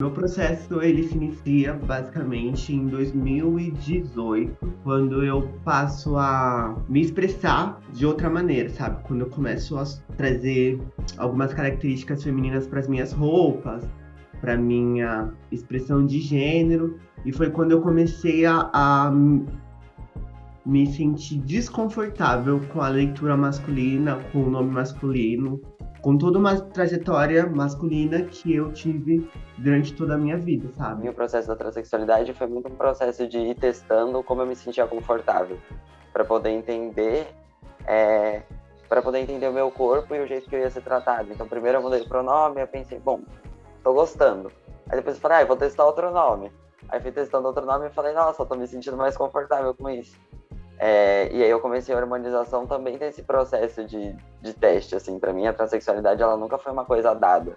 Meu processo ele se inicia basicamente em 2018, quando eu passo a me expressar de outra maneira, sabe? Quando eu começo a trazer algumas características femininas para as minhas roupas, para minha expressão de gênero, e foi quando eu comecei a, a me sentir desconfortável com a leitura masculina, com o nome masculino, com toda uma trajetória masculina que eu tive durante toda a minha vida, sabe? O processo da transexualidade foi muito um processo de ir testando como eu me sentia confortável, para poder entender, é, para poder entender o meu corpo e o jeito que eu ia ser tratado. Então, primeiro eu mudei o pronome, eu pensei, bom, tô gostando. Aí depois eu falei, ah, eu vou testar outro nome. Aí fui testando outro nome e falei, nossa, eu tô me sentindo mais confortável com isso. É, e aí eu comecei a hormonização também nesse processo de, de teste, assim, para mim a transexualidade ela nunca foi uma coisa dada.